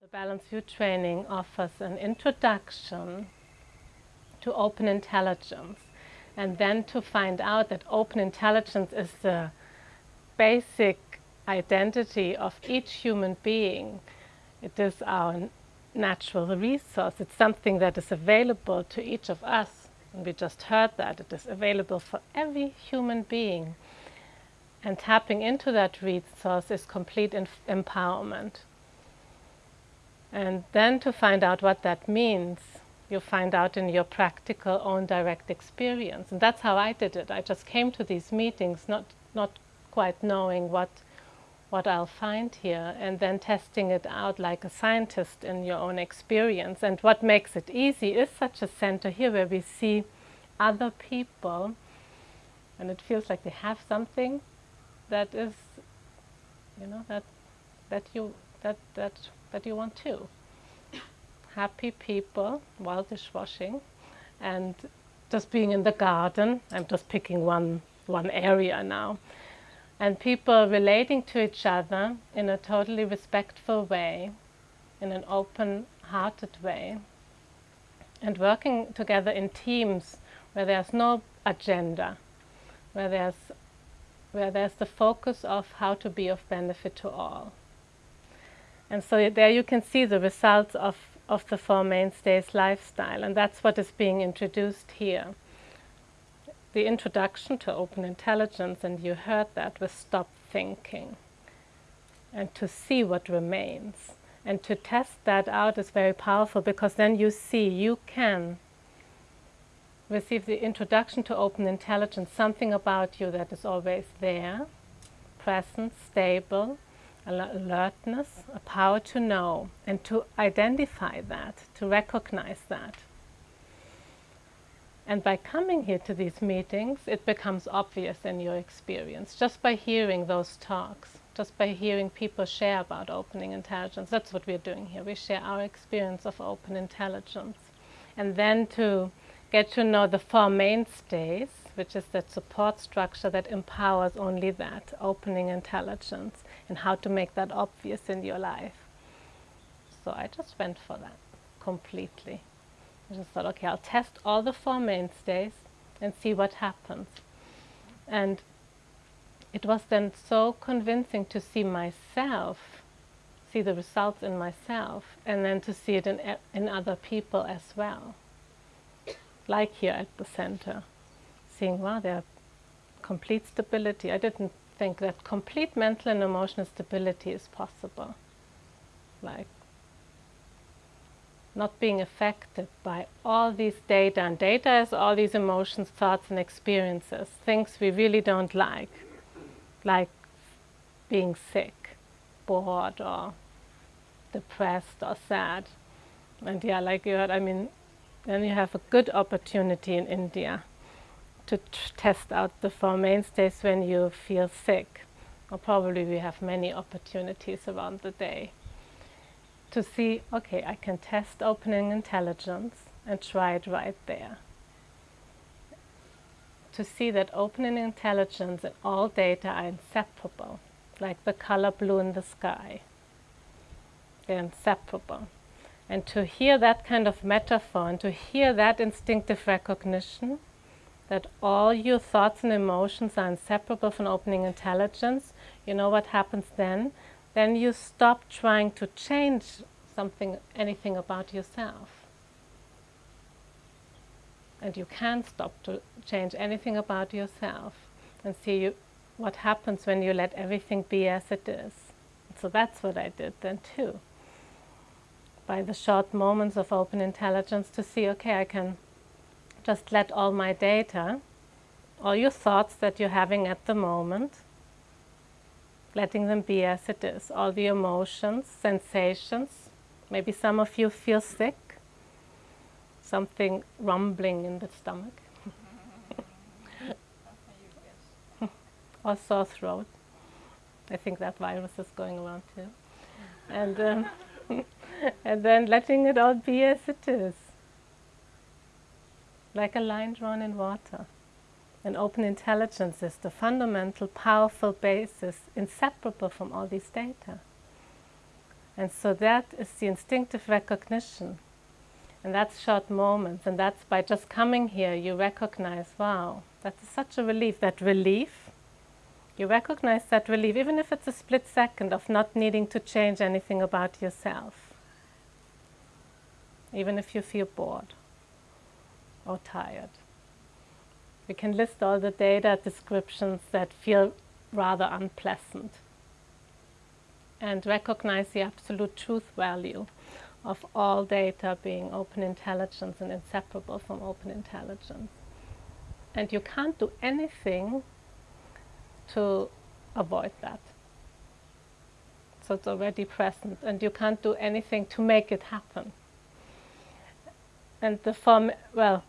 The Balanced View training offers an introduction to open intelligence and then to find out that open intelligence is the basic identity of each human being. It is our natural resource. It's something that is available to each of us. And we just heard that. It is available for every human being. And tapping into that resource is complete empowerment. And then to find out what that means, you find out in your practical own direct experience. And that's how I did it. I just came to these meetings not, not quite knowing what, what I'll find here and then testing it out like a scientist in your own experience. And what makes it easy is such a center here where we see other people and it feels like they have something that is, you know, that, that you, that, that that you want too. Happy people while dishwashing and just being in the garden. I'm just picking one, one area now. And people relating to each other in a totally respectful way, in an open-hearted way, and working together in teams where there's no agenda, where there's, where there's the focus of how to be of benefit to all. And so there you can see the results of, of the Four Mainstays lifestyle, and that's what is being introduced here. The introduction to open intelligence, and you heard that, was stop thinking and to see what remains. And to test that out is very powerful because then you see you can receive the introduction to open intelligence, something about you that is always there, present, stable, alertness, a power to know and to identify that, to recognize that. And by coming here to these meetings, it becomes obvious in your experience, just by hearing those talks, just by hearing people share about opening intelligence. That's what we're doing here. We share our experience of open intelligence. And then to get to know the four mainstays, which is that support structure that empowers only that, opening intelligence, and how to make that obvious in your life. So I just went for that completely. I just thought, okay, I'll test all the four mainstays and see what happens. And it was then so convincing to see myself, see the results in myself, and then to see it in, in other people as well. Like here at the center seeing, wow, they have complete stability. I didn't think that complete mental and emotional stability is possible. Like not being affected by all these data, and data is all these emotions, thoughts and experiences, things we really don't like, like being sick, bored or depressed or sad. And yeah, like you heard, I mean, then you have a good opportunity in India to test out the four mainstays when you feel sick. Or probably we have many opportunities around the day to see, okay, I can test opening intelligence and try it right there. To see that opening intelligence and all data are inseparable, like the color blue in the sky. They're inseparable. And to hear that kind of metaphor and to hear that instinctive recognition that all your thoughts and emotions are inseparable from opening intelligence, you know what happens then? Then you stop trying to change something, anything about yourself. And you can stop to change anything about yourself and see you, what happens when you let everything be as it is. So that's what I did then too. By the short moments of open intelligence to see, okay, I can just let all my data, all your thoughts that you're having at the moment, letting them be as it is. All the emotions, sensations, maybe some of you feel sick, something rumbling in the stomach, or sore throat. I think that virus is going around too. And, um, and then letting it all be as it is like a line drawn in water. And open intelligence is the fundamental, powerful basis, inseparable from all these data. And so that is the instinctive recognition. And that's short moments. And that's by just coming here, you recognize, wow, that's such a relief. That relief, you recognize that relief, even if it's a split second of not needing to change anything about yourself. Even if you feel bored or tired. We can list all the data descriptions that feel rather unpleasant and recognize the absolute truth value of all data being open intelligence and inseparable from open intelligence. And you can't do anything to avoid that. So it's already present, and you can't do anything to make it happen. And the form, well,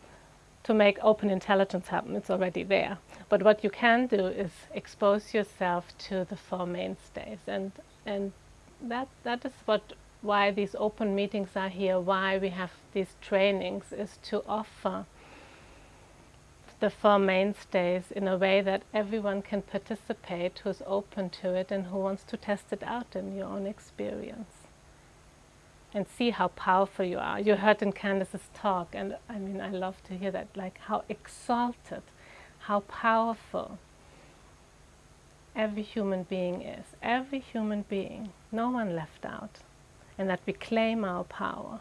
to make open intelligence happen, it's already there. But what you can do is expose yourself to the four mainstays, and and that that is what why these open meetings are here, why we have these trainings, is to offer the four mainstays in a way that everyone can participate who's open to it and who wants to test it out in your own experience and see how powerful you are. You heard in Candice's talk, and I mean, I love to hear that, like how exalted, how powerful every human being is. Every human being, no one left out. And that we claim our power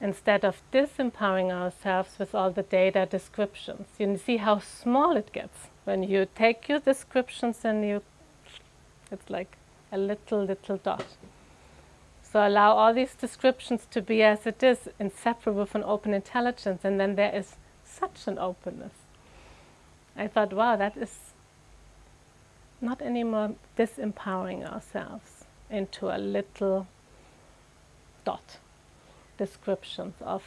instead of disempowering ourselves with all the data descriptions. You see how small it gets when you take your descriptions and you, it's like a little, little dot. So allow all these descriptions to be as it is, inseparable from open intelligence, and then there is such an openness. I thought, wow, that is not anymore disempowering ourselves into a little dot descriptions of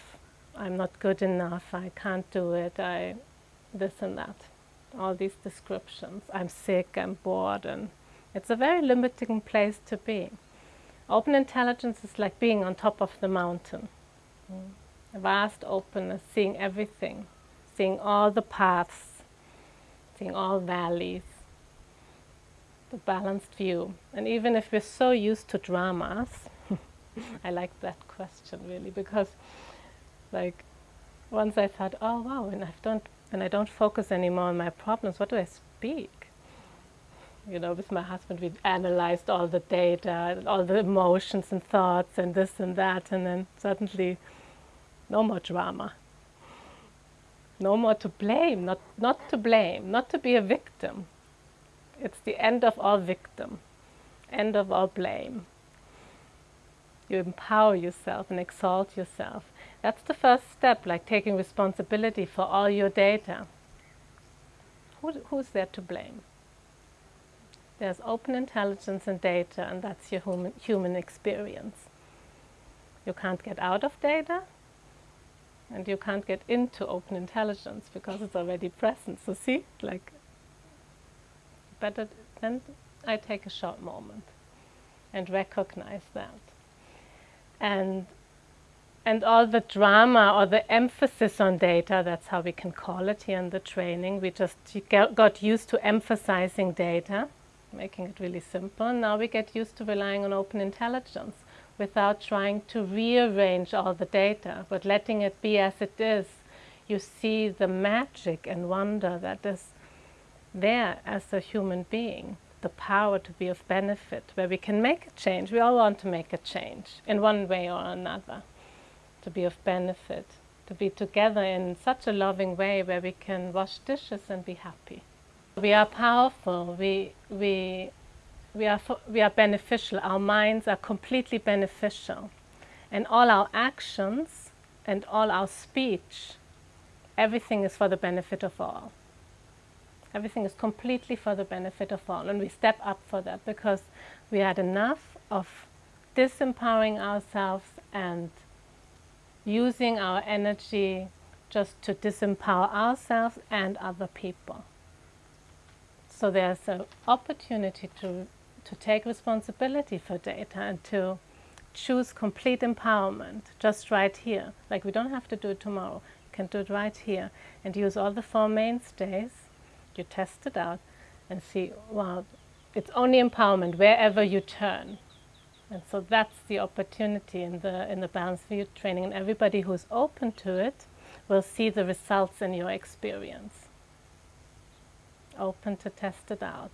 I'm not good enough, I can't do it, I this and that. All these descriptions. I'm sick, I'm bored, and it's a very limiting place to be. Open intelligence is like being on top of the mountain. Mm. A vast openness, seeing everything, seeing all the paths, seeing all valleys, the balanced view. And even if we're so used to dramas, I like that question really because like once I thought, oh wow, when I don't when I don't focus anymore on my problems, what do I speak? You know, with my husband we analyzed all the data, all the emotions and thoughts and this and that and then suddenly no more drama. No more to blame, not not to blame, not to be a victim. It's the end of all victim, end of all blame. You empower yourself and exalt yourself. That's the first step, like taking responsibility for all your data. Who, who's there to blame? There's open intelligence and data, and that's your human, human experience. You can't get out of data, and you can't get into open intelligence because it's already present. So see, like, better then I take a short moment and recognize that and and all the drama or the emphasis on data, that's how we can call it here in the training. We just got used to emphasizing data, making it really simple. Now we get used to relying on open intelligence without trying to rearrange all the data, but letting it be as it is. You see the magic and wonder that is there as a human being the power to be of benefit, where we can make a change. We all want to make a change in one way or another, to be of benefit, to be together in such a loving way where we can wash dishes and be happy. We are powerful. We, we, we, are, we are beneficial. Our minds are completely beneficial. And all our actions and all our speech, everything is for the benefit of all. Everything is completely for the benefit of all. And we step up for that because we had enough of disempowering ourselves and using our energy just to disempower ourselves and other people. So there's an opportunity to, to take responsibility for data and to choose complete empowerment just right here. Like we don't have to do it tomorrow. You can do it right here and use all the four mainstays you test it out and see, wow, it's only empowerment wherever you turn. And so that's the opportunity in the in the Balanced View training, and everybody who's open to it will see the results in your experience. Open to test it out.